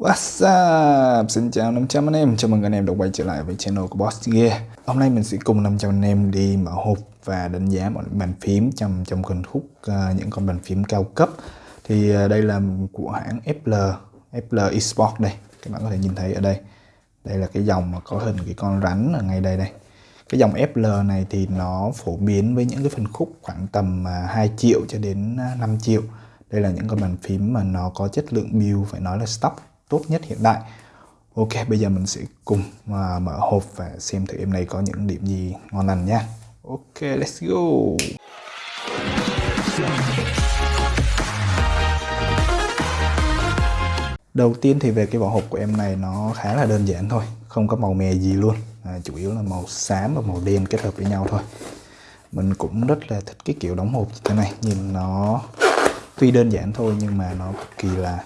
What's up? Xin chào 500 anh em, chào mừng anh em đã quay trở lại với channel của Boss Gear. Hôm nay mình sẽ cùng 500 anh em đi mở hộp và đánh giá mọi bàn phím trong trong phân khúc uh, những con bàn phím cao cấp. Thì uh, đây là của hãng FL, FL Esports đây. Các bạn có thể nhìn thấy ở đây. Đây là cái dòng mà có hình cái con rắn ở ngay đây đây. Cái dòng FL này thì nó phổ biến với những cái phân khúc khoảng tầm ờ, 2 triệu cho đến 5 triệu. Đây là những con bàn phím mà nó có chất lượng build phải nói là stock tốt nhất hiện đại. Ok bây giờ mình sẽ cùng mà mở hộp và xem thử em này có những điểm gì ngon lành nha. Ok let's go. Đầu tiên thì về cái vỏ hộp của em này nó khá là đơn giản thôi Không có màu mè gì luôn. À, Chủ yếu là màu xám và màu đen kết hợp với nhau thôi. Mình cũng rất là thích cái kiểu đóng hộp như thế này Nhìn nó tuy đơn giản thôi nhưng mà nó cực kỳ là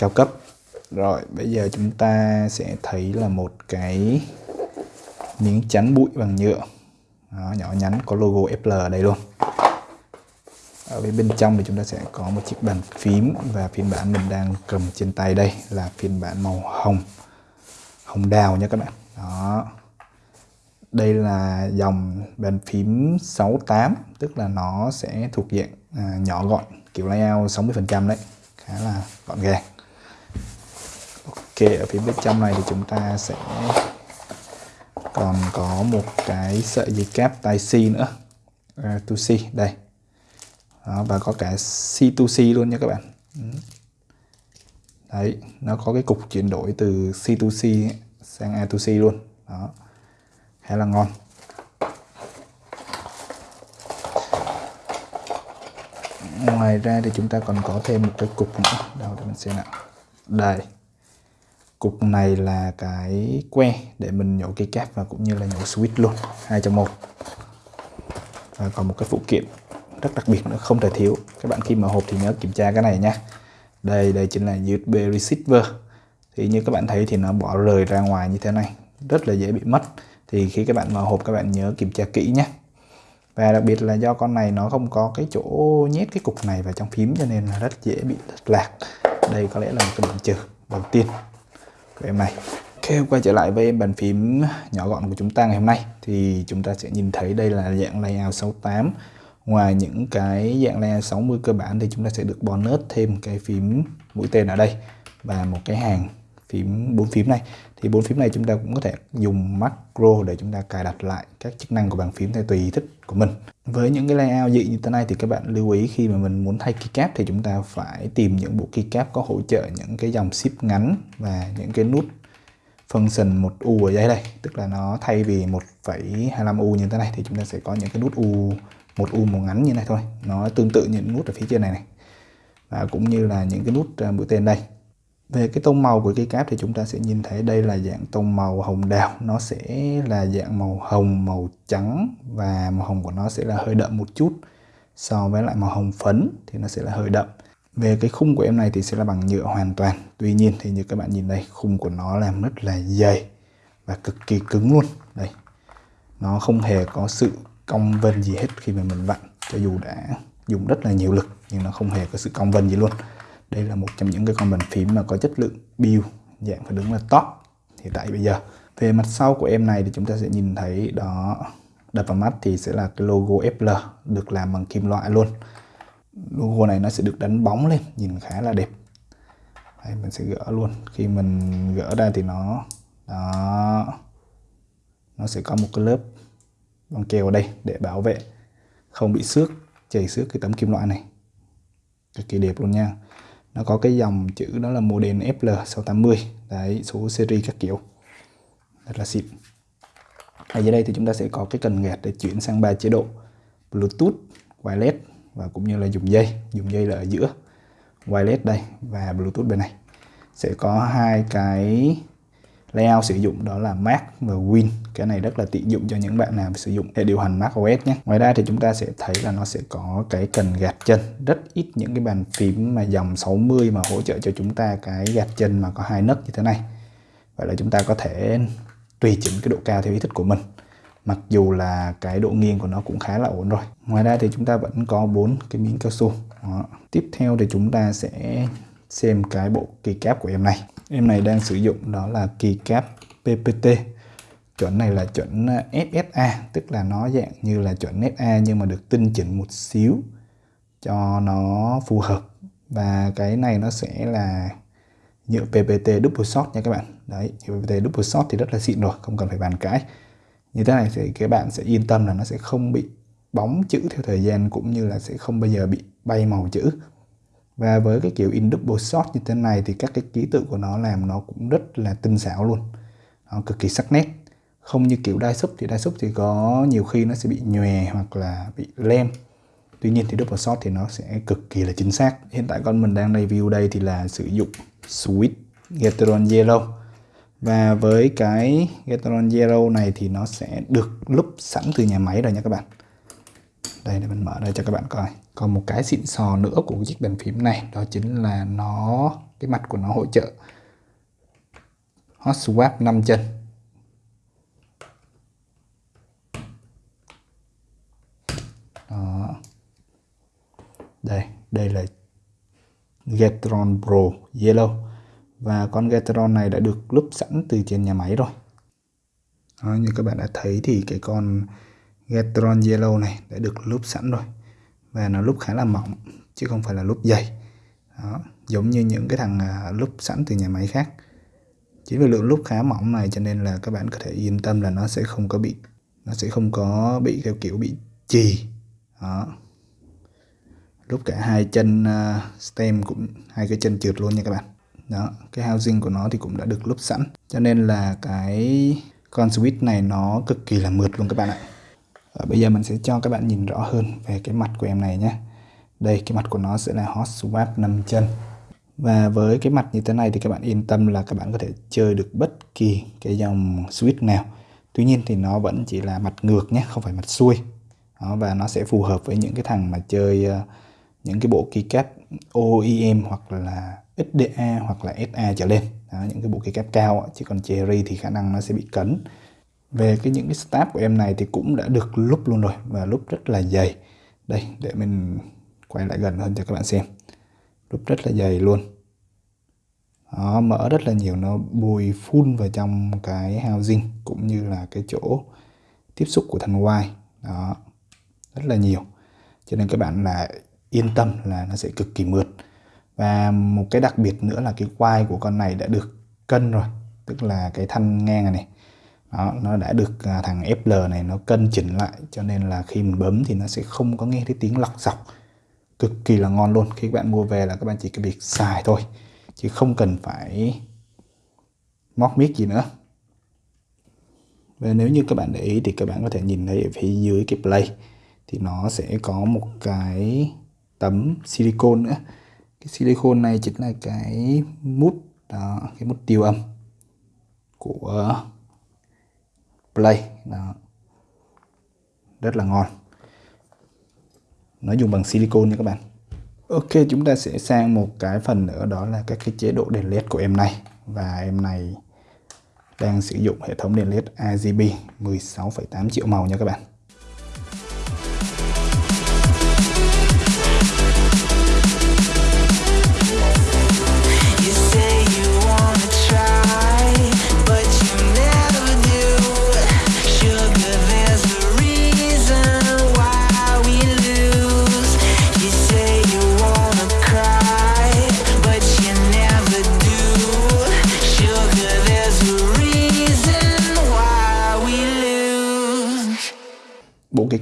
cao cấp. Rồi bây giờ chúng ta sẽ thấy là một cái miếng chắn bụi bằng nhựa. Đó, nhỏ nhắn có logo FL ở đây luôn. Ở bên trong thì chúng ta sẽ có một chiếc bàn phím và phiên bản mình đang cầm trên tay đây là phiên bản màu hồng. Hồng đào nha các bạn. Đó. Đây là dòng bàn phím 68 tức là nó sẽ thuộc dạng à, nhỏ gọn kiểu layout 60% đấy. Khá là gọn gàng kệ ở phía bên trong này thì chúng ta sẽ còn có một cái sợi dây cáp tai C nữa. Uh, to C đây. Đó, và có cả C to C luôn nha các bạn. Ừ. Đấy nó có cái cục chuyển đổi từ C to C sang A to C luôn. Đó khá là ngon. Ngoài ra thì chúng ta còn có thêm một cái cục nữa. Đâu để mình xem nào. Đây cục này là cái que để mình nhổ cái cáp và cũng như là nhổ switch luôn, hai trong một. Và còn một cái phụ kiện rất đặc biệt nữa, không thể thiếu. Các bạn khi mở hộp thì nhớ kiểm tra cái này nha. Đây đây chính là USB receiver. Thì như các bạn thấy thì nó bỏ rời ra ngoài như thế này, rất là dễ bị mất. Thì khi các bạn mở hộp, các bạn nhớ kiểm tra kỹ nhé. Và đặc biệt là do con này nó không có cái chỗ nhét cái cục này vào trong phím cho nên là rất dễ bị lạc. Đây có lẽ là một cái điểm trừ đầu tiên của em này Ok, quay trở lại với em bàn phím nhỏ gọn của chúng ta ngày hôm nay thì chúng ta sẽ nhìn thấy đây là dạng layout 68 ngoài những cái dạng layout 60 cơ bản thì chúng ta sẽ được bonus thêm cái phím mũi tên ở đây và một cái hàng phím bốn phím này thì bốn phím này chúng ta cũng có thể dùng macro để chúng ta cài đặt lại các chức năng của bàn phím theo tùy ý thích của mình. Với những cái layout dị như thế này thì các bạn lưu ý khi mà mình muốn thay keycap thì chúng ta phải tìm những bộ keycap có hỗ trợ những cái dòng ship ngắn và những cái nút function một u ở đây đây. Tức là nó thay vì 1,25 u như thế này thì chúng ta sẽ có những cái nút u một u màu ngắn như này thôi. Nó tương tự những nút ở phía trên này này. Và cũng như là những cái nút à, mũi tên đây về cái tông màu của cây cáp thì chúng ta sẽ nhìn thấy đây là dạng tông màu hồng đào. Nó sẽ là dạng màu hồng, màu trắng và màu hồng của nó sẽ là hơi đậm một chút. So với lại màu hồng phấn thì nó sẽ là hơi đậm. Về cái khung của em này thì sẽ là bằng nhựa hoàn toàn. Tuy nhiên thì như các bạn nhìn đây, khung của nó làm rất là dày và cực kỳ cứng luôn. Đây. Nó không hề có sự cong vân gì hết khi mà mình vặn, cho dù đã dùng rất là nhiều lực, nhưng nó không hề có sự cong vân gì luôn đây là một trong những cái con bàn phím mà có chất lượng build dạng phải đứng là top. Hiện tại bây giờ về mặt sau của em này thì chúng ta sẽ nhìn thấy đó đập vào mắt thì sẽ là cái logo FL được làm bằng kim loại luôn. Logo này nó sẽ được đánh bóng lên nhìn khá là đẹp. Đây, mình sẽ gỡ luôn. Khi mình gỡ ra thì nó đó nó sẽ có một cái lớp băng keo ở đây để bảo vệ không bị xước chảy xước cái tấm kim loại này. Cực kỳ đẹp luôn nha nó có cái dòng chữ đó là model FL680 đấy, số series các kiểu. Rất là xịn. Ở dưới đây thì chúng ta sẽ có cái cần gạt để chuyển sang ba chế độ. Bluetooth, wireless và cũng như là dùng dây. Dùng dây là ở giữa. Wireless đây và Bluetooth bên này. Sẽ có hai cái layout sử dụng đó là Mac và Win. Cái này rất là tiện dụng cho những bạn nào sử dụng hệ điều hành Mac OS nhé. Ngoài ra thì chúng ta sẽ thấy là nó sẽ có cái cần gạt chân. Rất ít những cái bàn phím mà dòng 60 mà hỗ trợ cho chúng ta cái gạt chân mà có hai nấc như thế này. Vậy là chúng ta có thể tùy chỉnh cái độ cao theo ý thích của mình. Mặc dù là cái độ nghiêng của nó cũng khá là ổn rồi. Ngoài ra thì chúng ta vẫn có bốn cái miếng cao su. Đó. tiếp theo thì chúng ta sẽ xem cái bộ keycap của em này. Em này đang sử dụng đó là keycap PPT chuẩn này là chuẩn ờ, FSA tức là nó dạng như là chuẩn SA nhưng mà được tinh chỉnh một xíu cho nó phù hợp. Và cái này nó sẽ là nhựa PPT double shot nha các bạn. Đấy, nhựa PPT double shot thì rất là xịn rồi, không cần phải bàn cãi. Như thế này thì các bạn sẽ yên tâm là nó sẽ không bị bóng chữ theo thời gian cũng như là sẽ không bao giờ bị bay màu chữ và với cái kiểu in double shot như thế này thì các cái ký tự của nó làm nó cũng rất là tinh xảo luôn. Nó cực kỳ sắc nét. Không như kiểu đai súp thì đai súp thì có nhiều khi nó sẽ bị nhòe hoặc là bị lem. Tuy nhiên thì double shot thì nó sẽ cực kỳ là chính xác. Hiện tại con mình đang review đây thì là sử dụng Sweet Gateron yellow. Và với cái Gateron yellow này thì nó sẽ được lúc sẵn từ nhà máy rồi nha các bạn đây để mình mở đây cho các bạn coi. Còn một cái xịn sò nữa của chiếc bàn phím này đó chính là nó cái mặt của nó hỗ trợ hot swap 5 chân. Đó. Đây đây là getron Pro Yellow. Và con getron này đã được lúp sẵn từ trên nhà máy rồi. Đó, như các bạn đã thấy thì cái con Gatron Yellow này đã được lúp sẵn rồi. Và nó lúp khá là mỏng chứ không phải là lúp dày. Đó, giống như những cái thằng à, lúp sẵn từ nhà máy khác. Chính vì lượng lúp khá mỏng này cho nên là các bạn có thể yên tâm là nó sẽ không có bị nó sẽ không có bị theo kiểu bị chì. Đó. Lúc cả hai chân à, stem cũng hai cái chân trượt luôn nha các bạn. Đó cái housing của nó thì cũng đã được lúp sẵn. Cho nên là cái con switch này nó cực kỳ là mượt luôn các bạn ạ à, bây giờ mình sẽ cho các bạn nhìn rõ hơn về cái mặt của em này nhé. Đây cái mặt của nó sẽ là hot swap 5 chân. Và với cái mặt như thế này thì các bạn yên tâm là các bạn có thể chơi được bất kỳ cái dòng switch nào. Tuy nhiên thì nó vẫn chỉ là mặt ngược nhé không phải mặt xuôi. Đó, và nó sẽ phù hợp với những cái thằng mà chơi uh, những cái bộ keycap OEM hoặc là XDA hoặc là SA trở lên. Đó, những cái bộ keycap cao chứ còn Cherry thì khả năng nó sẽ bị cấn về cái những cái stab của em này thì cũng đã được lúc luôn rồi và lúc rất là dày. Đây để mình quay lại gần hơn cho các bạn xem. Lúc rất là dày luôn. Đó, mỡ rất là nhiều nó bùi phun vào trong cái housing cũng như là cái chỗ tiếp xúc của thanh quai đó rất là nhiều. Cho nên các bạn là yên tâm là nó sẽ cực kỳ mượt. Và một cái đặc biệt nữa là cái quai của con này đã được cân rồi tức là cái thanh ngang này, này đó, nó đã được à, thằng FL này nó cân chỉnh lại cho nên là khi mình bấm thì nó sẽ không có nghe thấy tiếng lọc dọc. Cực kỳ là ngon luôn khi các bạn mua về là các bạn chỉ cần việc xài thôi chứ không cần phải móc mic gì nữa. Và nếu như các bạn để ý thì các bạn có thể nhìn thấy ở phía dưới cái play thì nó sẽ có một cái tấm silicon nữa. Cái silicon này chính là cái mút đó, cái mút tiêu âm của play. Đó. rất là ngon. Nó dùng bằng silicon nha các bạn. Ok chúng ta sẽ sang một cái phần nữa đó là các cái chế độ đèn led của em này. Và em này đang sử dụng hệ thống đèn led RGB 16,8 triệu màu nha các bạn.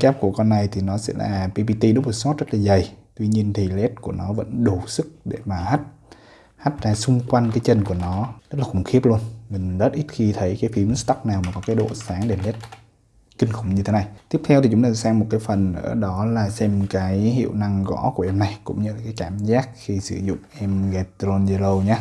Kép của con này thì nó sẽ là PPT double shot rất là dày. Tuy nhiên thì led của nó vẫn đủ sức để mà hắt hắt ra xung quanh cái chân của nó. Rất là khủng khiếp luôn. Mình rất ít khi thấy cái phím stock nào mà có cái độ sáng đèn led kinh khủng như thế này. Tiếp theo thì chúng ta sang một cái phần nữa đó là xem cái hiệu năng gõ của em này, cũng như là cái cảm giác khi sử dụng em Gatron Zero nhé.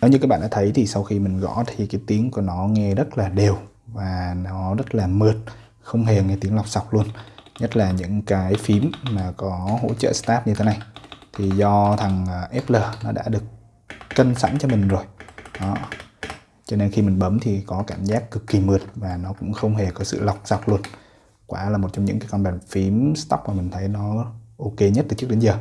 Nếu như các bạn đã thấy thì sau khi mình gõ thì cái tiếng của nó nghe rất là đều và nó rất là mượt, không hề nghe tiếng lọc sọc luôn. Nhất là những cái phím mà có hỗ trợ start như thế này. Thì do thằng à, FL nó đã được cân sẵn cho mình rồi. Đó. Cho nên khi mình bấm thì có cảm giác cực kỳ mượt và nó cũng không hề có sự lọc sọc luôn. Quả là một trong những cái con bàn phím stock mà mình thấy nó ok nhất từ trước đến giờ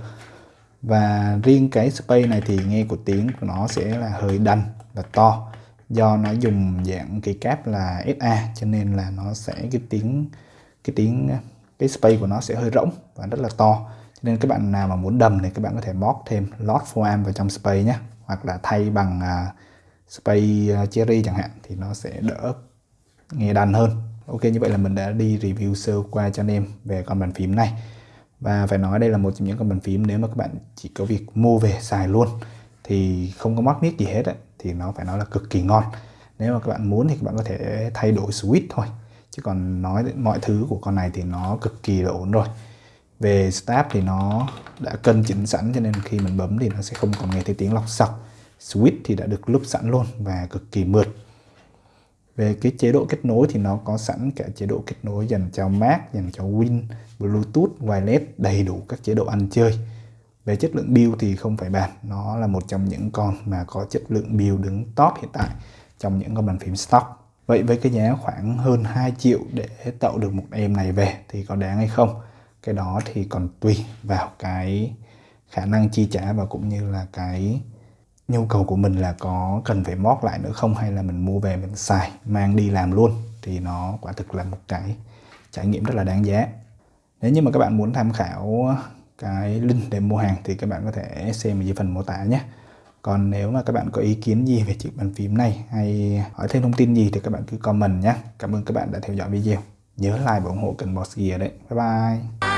và riêng cái space này thì nghe của tiếng của nó sẽ là hơi đanh và to. Do nó dùng dạng cái cáp là SA cho nên là nó sẽ cái tiếng cái tiếng cái space của nó sẽ hơi rỗng và rất là to. Cho nên các bạn nào mà muốn đầm thì các bạn có thể mod thêm lot foam vào trong space nhé. Hoặc là thay bằng à, uh, space uh, à, cherry chẳng hạn thì nó sẽ đỡ nghe đàn hơn. Ok như vậy là mình đã đi review sơ qua cho anh em về con bàn phím này và phải nói đây là một trong những con bàn phím nếu mà các bạn chỉ có việc mua về xài luôn thì không có mắc nít gì hết ấy, thì nó phải nói là cực kỳ ngon. Nếu mà các bạn muốn thì các bạn có thể thay đổi switch thôi chứ còn nói mọi thứ của con này thì nó cực kỳ là ổn rồi. Về start thì nó đã cân chỉnh sẵn cho nên khi mình bấm thì nó sẽ không còn nghe thấy tiếng lọc sọc switch thì đã được lúc sẵn luôn và cực kỳ mượt về cái chế độ kết nối thì nó có sẵn cả chế độ kết nối dành cho Mac, dành cho Win, Bluetooth, Wireless, đầy đủ các chế độ ăn chơi. Về chất lượng build thì không phải bàn, nó là một trong những con mà có chất lượng build đứng top hiện tại trong những con bàn phím stock. Vậy với cái giá khoảng hơn 2 triệu để tạo được một em này về thì có đáng hay không? Cái đó thì còn tùy vào cái khả năng chi trả và cũng như là cái nhu cầu của mình là có cần phải mót lại nữa không hay là mình mua về mình xài, mang đi làm luôn thì nó quả thực là một cái trải nghiệm rất là đáng giá. Nếu như mà các bạn muốn tham khảo cái link để mua hàng thì các bạn có thể xem ở dưới phần mô tả nhé. Còn nếu mà các bạn có ý kiến gì về chiếc bàn phím này hay hỏi thêm thông tin gì thì các bạn cứ comment nhé. Cảm ơn các bạn đã theo dõi video. Nhớ like và ủng hộ kênh Boss Gear đấy. Bye bye.